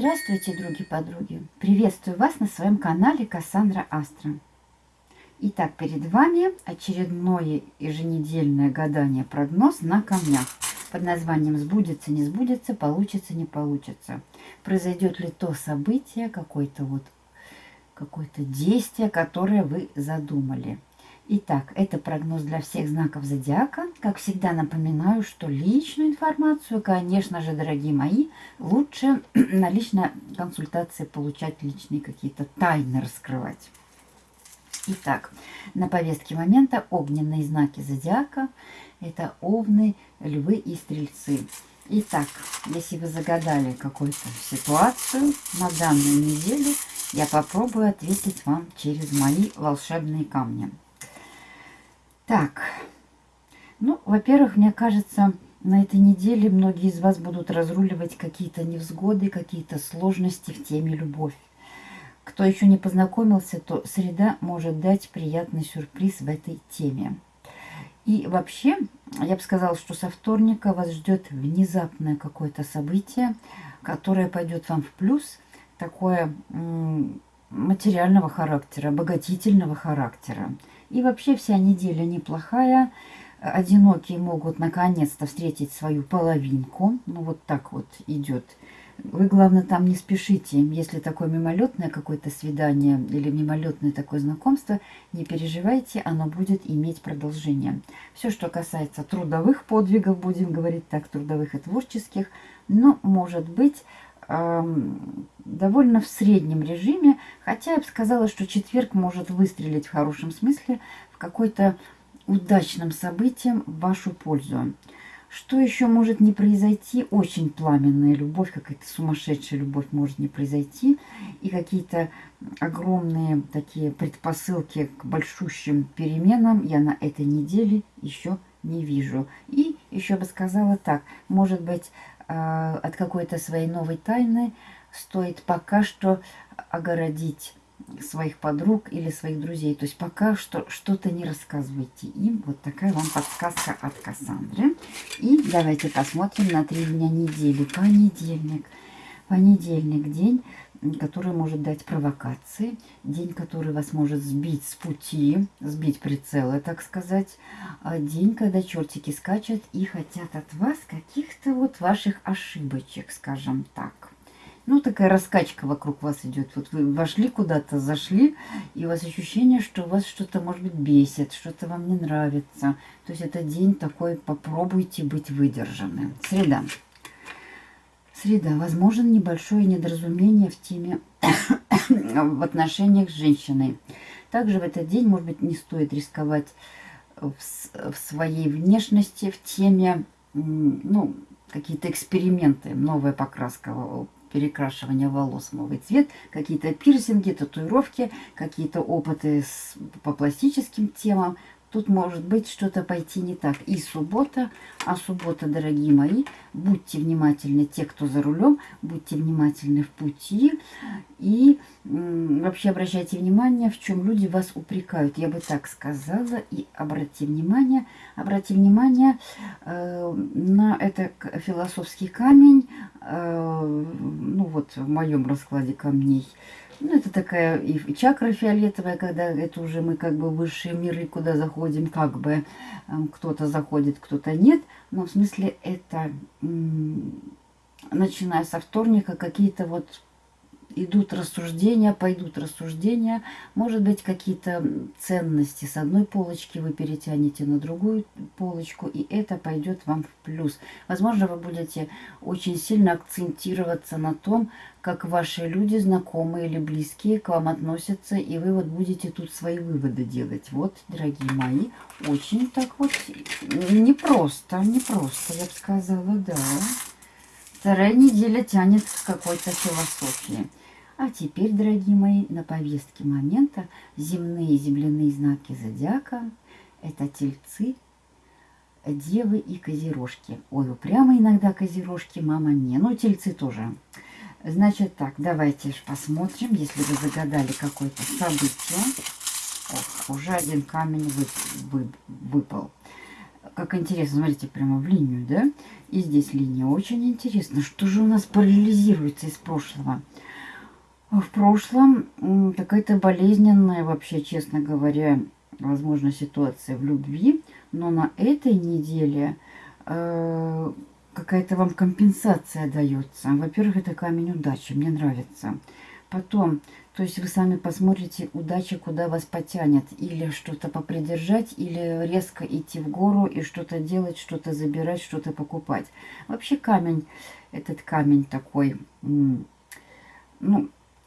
Здравствуйте, други-подруги! Приветствую вас на своем канале Кассандра Астра. Итак, перед вами очередное еженедельное гадание прогноз на камнях под названием «Сбудется, не сбудется, получится, не получится». Произойдет ли то событие, какое-то вот какое-то действие, которое вы задумали – Итак, это прогноз для всех знаков зодиака. Как всегда напоминаю, что личную информацию, конечно же, дорогие мои, лучше на личной консультации получать личные какие-то тайны раскрывать. Итак, на повестке момента огненные знаки зодиака. Это овны, львы и стрельцы. Итак, если вы загадали какую-то ситуацию на данную неделю, я попробую ответить вам через мои волшебные камни. Так, ну, во-первых, мне кажется, на этой неделе многие из вас будут разруливать какие-то невзгоды, какие-то сложности в теме любовь. Кто еще не познакомился, то среда может дать приятный сюрприз в этой теме. И вообще, я бы сказала, что со вторника вас ждет внезапное какое-то событие, которое пойдет вам в плюс, такое материального характера, обогатительного характера. И вообще вся неделя неплохая. Одинокие могут наконец-то встретить свою половинку. Ну вот так вот идет. Вы, главное, там не спешите. Если такое мимолетное какое-то свидание или мимолетное такое знакомство, не переживайте, оно будет иметь продолжение. Все, что касается трудовых подвигов, будем говорить так, трудовых и творческих, ну, может быть, довольно в среднем режиме, хотя я бы сказала, что четверг может выстрелить в хорошем смысле в какой-то удачном событием в вашу пользу. Что еще может не произойти? Очень пламенная любовь, какая-то сумасшедшая любовь может не произойти. И какие-то огромные такие предпосылки к большущим переменам я на этой неделе еще вижу. И еще бы сказала так, может быть, а, от какой-то своей новой тайны стоит пока что огородить своих подруг или своих друзей. То есть пока что что-то не рассказывайте им. Вот такая вам подсказка от Кассандры. И давайте посмотрим на три дня недели. Понедельник. Понедельник день который может дать провокации, день, который вас может сбить с пути, сбить прицелы, так сказать, а день, когда чертики скачут и хотят от вас каких-то вот ваших ошибочек, скажем так. Ну, такая раскачка вокруг вас идет. Вот вы вошли куда-то, зашли, и у вас ощущение, что вас что-то, может быть, бесит, что-то вам не нравится. То есть это день такой, попробуйте быть выдержанным. Среда. Среда. Возможно небольшое недоразумение в теме в отношениях с женщиной. Также в этот день, может быть, не стоит рисковать в, в своей внешности, в теме, ну, какие-то эксперименты, новая покраска, перекрашивание волос новый цвет, какие-то пирсинги, татуировки, какие-то опыты с, по пластическим темам. Тут может быть что-то пойти не так. И суббота, а суббота, дорогие мои, будьте внимательны, те, кто за рулем, будьте внимательны в пути. И вообще обращайте внимание, в чем люди вас упрекают. Я бы так сказала. И обратите внимание, обратите внимание э, на это философский камень. Э, ну вот в моем раскладе камней – ну, это такая и чакра фиолетовая, когда это уже мы как бы высшие миры, куда заходим, как бы эм, кто-то заходит, кто-то нет. Но в смысле это, начиная со вторника, какие-то вот идут рассуждения, пойдут рассуждения. Может быть, какие-то ценности с одной полочки вы перетянете на другую полочку, и это пойдет вам в плюс. Возможно, вы будете очень сильно акцентироваться на том, как ваши люди, знакомые или близкие к вам относятся, и вы вот будете тут свои выводы делать. Вот, дорогие мои, очень так вот непросто, непросто, я бы сказала, да. Вторая неделя тянет к какой-то философии. А теперь, дорогие мои, на повестке момента земные земляные знаки зодиака. Это тельцы, девы и козерожки. Ой, прямо иногда козерожки, мама, не. Ну, тельцы тоже. Значит так, давайте посмотрим, если вы загадали какое-то событие. Ох, уже один камень вы, вы, выпал. как интересно, смотрите, прямо в линию, да? И здесь линия. Очень интересно, что же у нас параллелизируется из прошлого. В прошлом какая-то болезненная, вообще, честно говоря, возможно, ситуация в любви. Но на этой неделе э, какая-то вам компенсация дается. Во-первых, это камень удачи, мне нравится. Потом, то есть вы сами посмотрите, удача куда вас потянет. Или что-то попридержать, или резко идти в гору и что-то делать, что-то забирать, что-то покупать. Вообще камень, этот камень такой, ну,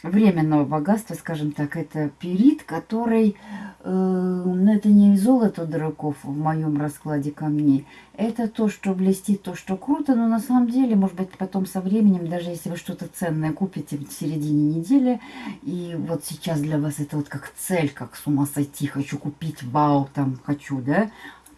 временного богатства, скажем так, это перит, который, э, ну, это не золото дураков в моем раскладе камней, это то, что блестит, то, что круто, но на самом деле, может быть, потом со временем, даже если вы что-то ценное купите в середине недели, и вот сейчас для вас это вот как цель, как с ума сойти, хочу купить, вау, там, хочу, да,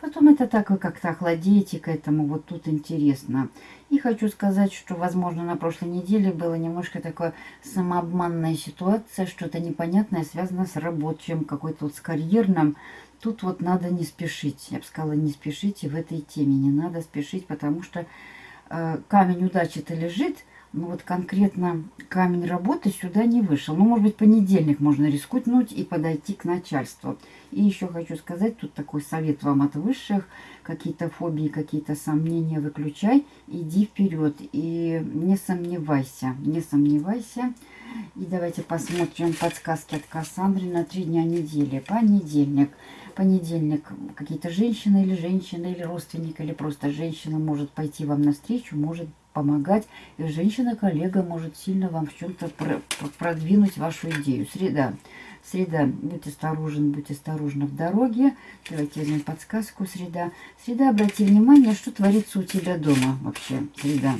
Потом это так вы как-то охладеете к этому, вот тут интересно. И хочу сказать, что, возможно, на прошлой неделе было немножко такое самообманная ситуация, что-то непонятное связано с рабочим, какой-то вот с карьерным. Тут вот надо не спешить. Я бы сказала, не спешите в этой теме, не надо спешить, потому что э, камень удачи-то лежит, ну вот конкретно камень работы сюда не вышел. Ну, может быть, понедельник можно рискнуть и подойти к начальству. И еще хочу сказать, тут такой совет вам от высших. Какие-то фобии, какие-то сомнения выключай, иди вперед. И не сомневайся, не сомневайся. И давайте посмотрим подсказки от Кассандры на три дня недели. Понедельник. Понедельник какие-то женщины или женщина, или родственник, или просто женщина может пойти вам навстречу, может помогать. И женщина-коллега может сильно вам в чем-то продвинуть вашу идею. Среда. Среда. Будьте осторожны, будьте осторожны в дороге. Давайте возьмем подсказку. Среда. Среда, обрати внимание, что творится у тебя дома вообще. Среда.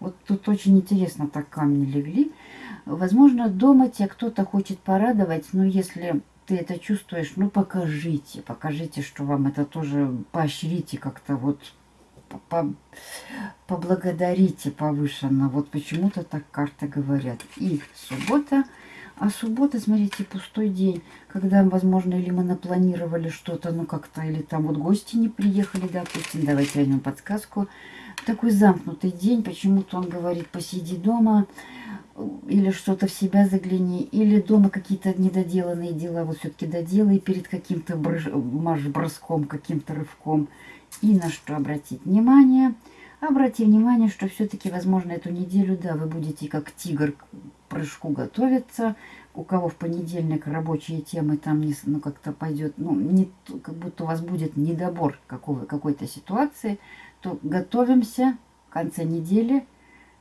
Вот тут очень интересно так камни легли. Возможно, дома тебя кто-то хочет порадовать, но если ты это чувствуешь, ну покажите, покажите, что вам это тоже поощрите как-то вот по поблагодарите повышенно. Вот почему-то так карты говорят. И суббота. А суббота, смотрите, пустой день, когда, возможно, или мы напланировали что-то, ну как-то, или там вот гости не приехали, допустим, давайте возьмем подсказку. Такой замкнутый день, почему-то он говорит, посиди дома, или что-то в себя загляни, или дома какие-то недоделанные дела, вот все-таки доделай перед каким-то марш-броском, каким-то рывком. И на что обратить внимание? Обрати внимание, что все-таки, возможно, эту неделю, да, вы будете как тигр к прыжку готовиться. У кого в понедельник рабочие темы там не, ну, как-то пойдет, ну, не, как будто у вас будет недобор какой-то ситуации, то готовимся в конце недели,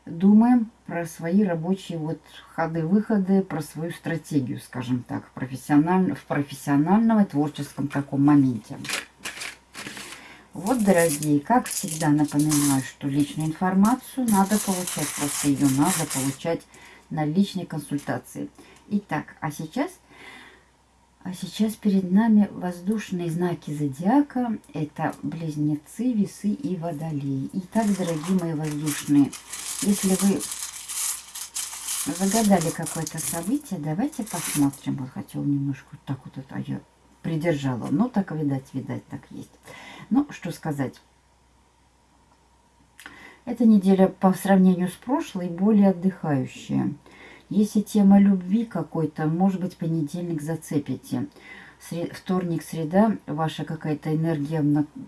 думаем про свои рабочие вот ходы-выходы, про свою стратегию, скажем так, профессиональ, в профессиональном и творческом таком моменте. Вот, дорогие, как всегда напоминаю, что личную информацию надо получать, просто ее надо получать на личной консультации. Итак, а сейчас, а сейчас перед нами воздушные знаки зодиака. Это близнецы, весы и водолеи. Итак, дорогие мои воздушные, если вы загадали какое-то событие, давайте посмотрим. Вот хотел немножко так вот это я придержала. Ну, так, видать, видать, так есть. Ну, что сказать. Эта неделя по сравнению с прошлой более отдыхающая. Если тема любви какой-то, может быть, понедельник зацепите. Сред... Вторник, среда, ваша какая-то энергия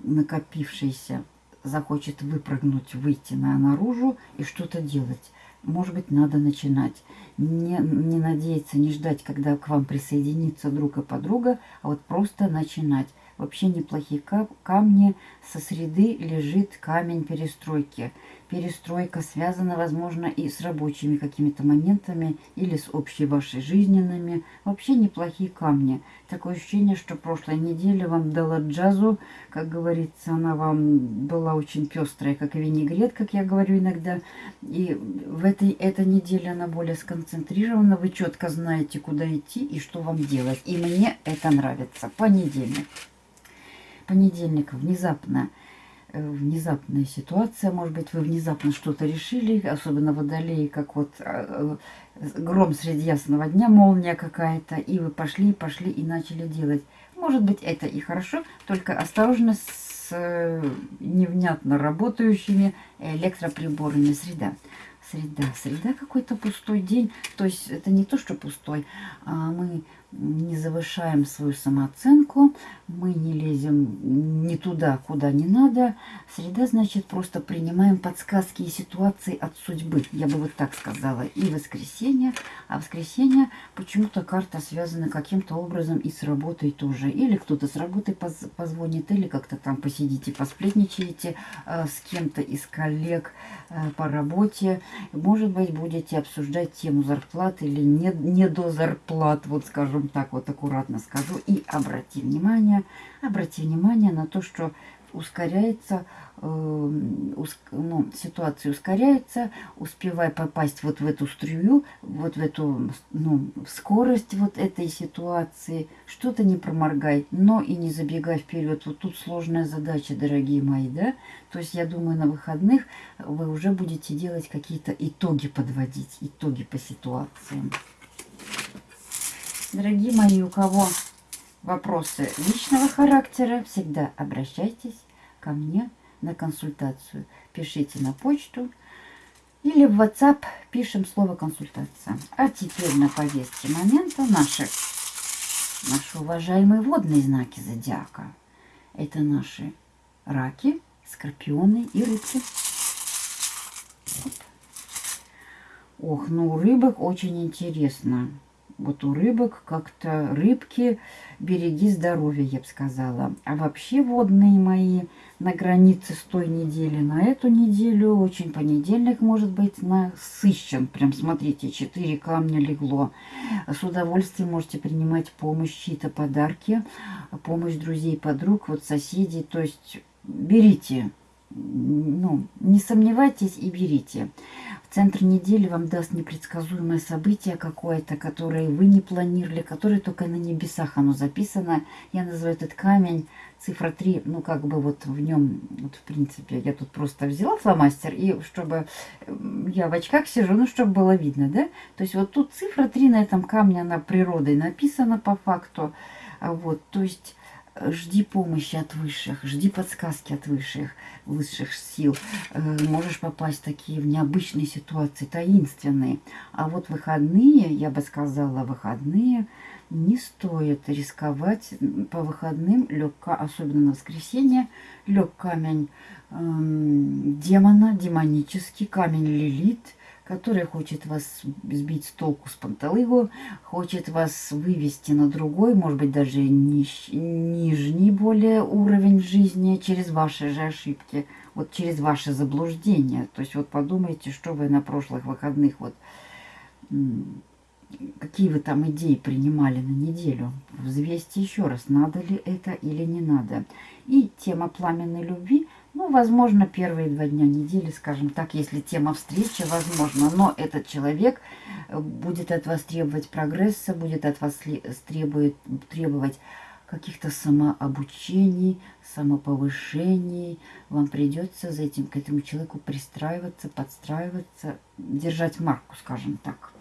накопившаяся захочет выпрыгнуть, выйти на наружу и что-то делать. Может быть, надо начинать. Не, не надеяться, не ждать, когда к вам присоединится друг и подруга, а вот просто начинать вообще неплохие камни. Со среды лежит камень перестройки. Перестройка связана, возможно, и с рабочими какими-то моментами или с общей вашей жизненными. Вообще неплохие камни. Такое ощущение, что прошлая неделя вам дала джазу. Как говорится, она вам была очень пестрая, как винегрет, как я говорю иногда. И в этой, этой неделе она более сконцентрирована. Вы четко знаете, куда идти и что вам делать. И мне это нравится. Понедельник понедельник внезапно, внезапная ситуация, может быть, вы внезапно что-то решили, особенно водолеи, как вот э, э, гром среди ясного дня, молния какая-то, и вы пошли, пошли и начали делать. Может быть, это и хорошо, только осторожно с э, невнятно работающими электроприборами. Среда. Среда. Среда какой-то пустой день. То есть это не то, что пустой, а мы не завышаем свою самооценку, мы не лезем не туда, куда не надо. Среда, значит, просто принимаем подсказки и ситуации от судьбы, я бы вот так сказала. И воскресенье, а воскресенье почему-то карта связана каким-то образом и с работой тоже. Или кто-то с работы поз позвонит, или как-то там посидите, посплетничаете э, с кем-то из коллег э, по работе. Может быть, будете обсуждать тему зарплаты или не, не до зарплат, вот скажем так, вот аккуратно скажу, и обрати внимание, обрати внимание на то, что ускоряется, э, уск, ну, ситуация ускоряется, успевай попасть вот в эту струю, вот в эту ну, скорость вот этой ситуации, что-то не проморгай, но и не забегай вперед. Вот тут сложная задача, дорогие мои, да? То есть я думаю, на выходных вы уже будете делать какие-то итоги подводить, итоги по ситуациям. Дорогие мои, у кого вопросы личного характера, всегда обращайтесь ко мне на консультацию. Пишите на почту или в WhatsApp пишем слово консультация. А теперь на повестке момента наши, наши уважаемые водные знаки зодиака. Это наши раки, скорпионы и рыбки. Ох, ну у рыбок очень интересно вот у рыбок как-то рыбки береги здоровья, я бы сказала. А вообще водные мои на границе с той недели на эту неделю, очень понедельник может быть насыщен. Прям смотрите, 4 камня легло. С удовольствием можете принимать помощь, чьи-то подарки, помощь друзей, подруг, вот соседей. То есть берите, ну, не сомневайтесь и берите. Центр недели вам даст непредсказуемое событие какое-то, которое вы не планировали, которое только на небесах оно записано. Я называю этот камень цифра 3, ну как бы вот в нем, вот в принципе, я тут просто взяла фломастер, и чтобы я в очках сижу, ну чтобы было видно, да? То есть вот тут цифра 3 на этом камне, она природой написана по факту. Вот, то есть жди помощи от высших, жди подсказки от высших, высших сил. Э, можешь попасть в такие в необычные ситуации, таинственные. А вот выходные, я бы сказала, выходные не стоит рисковать. По выходным лег, особенно на воскресенье, лег камень эм, демона, демонический камень лилит – который хочет вас сбить с толку с панталыгу, хочет вас вывести на другой, может быть, даже ниж, нижний более уровень жизни через ваши же ошибки, вот через ваши заблуждения. То есть вот подумайте, что вы на прошлых выходных, вот какие вы там идеи принимали на неделю. Взвесьте еще раз, надо ли это или не надо. И тема пламенной любви – ну, возможно, первые два дня недели, скажем так, если тема встречи, возможно. Но этот человек э, будет от вас требовать прогресса, будет от вас требует, требовать каких-то самообучений, самоповышений. Вам придется за этим, к этому человеку пристраиваться, подстраиваться, держать марку, скажем так.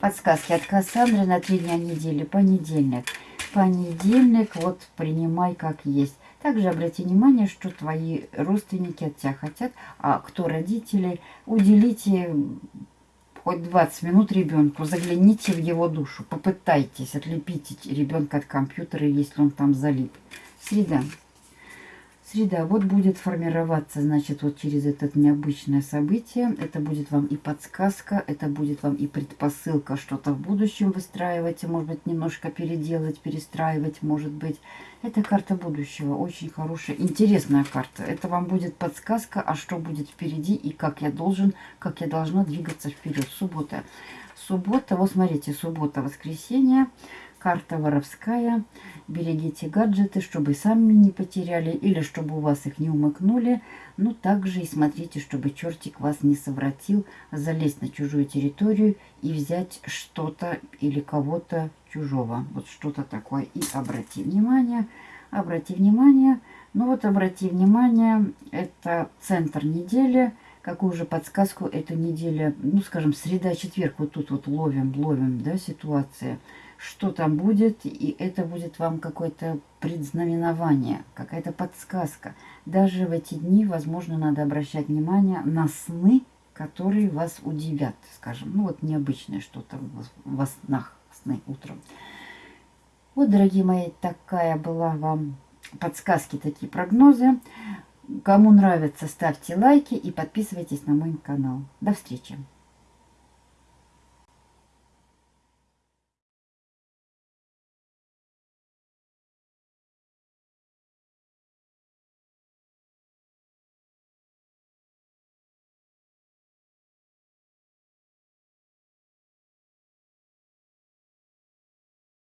Подсказки от Кассандры на три дня недели. Понедельник. Понедельник, вот принимай как есть. Также обрати внимание, что твои родственники от тебя хотят, а кто родители, уделите хоть 20 минут ребенку, загляните в его душу, попытайтесь отлепить ребенка от компьютера, если он там залип. Среда. Среда. Вот будет формироваться, значит, вот через это необычное событие. Это будет вам и подсказка, это будет вам и предпосылка что-то в будущем выстраивать, может быть, немножко переделать, перестраивать, может быть. Это карта будущего, очень хорошая, интересная карта. Это вам будет подсказка, а что будет впереди и как я должен, как я должна двигаться вперед. Суббота. Суббота, вот смотрите, суббота, воскресенье. Карта воровская. Берегите гаджеты, чтобы сами не потеряли или чтобы у вас их не умыкнули. Ну, также и смотрите, чтобы чертик вас не совратил, залезть на чужую территорию и взять что-то или кого-то чужого. Вот что-то такое. И обрати внимание, обрати внимание. Ну вот обрати внимание, это центр недели. Какую же подсказку эта неделя, ну скажем, среда-четверг, вот тут вот ловим, ловим, да, ситуация что там будет, и это будет вам какое-то предзнаменование, какая-то подсказка. Даже в эти дни, возможно, надо обращать внимание на сны, которые вас удивят, скажем. Ну вот необычное что-то во снах, сны утром. Вот, дорогие мои, такая была вам подсказки, такие прогнозы. Кому нравится, ставьте лайки и подписывайтесь на мой канал. До встречи!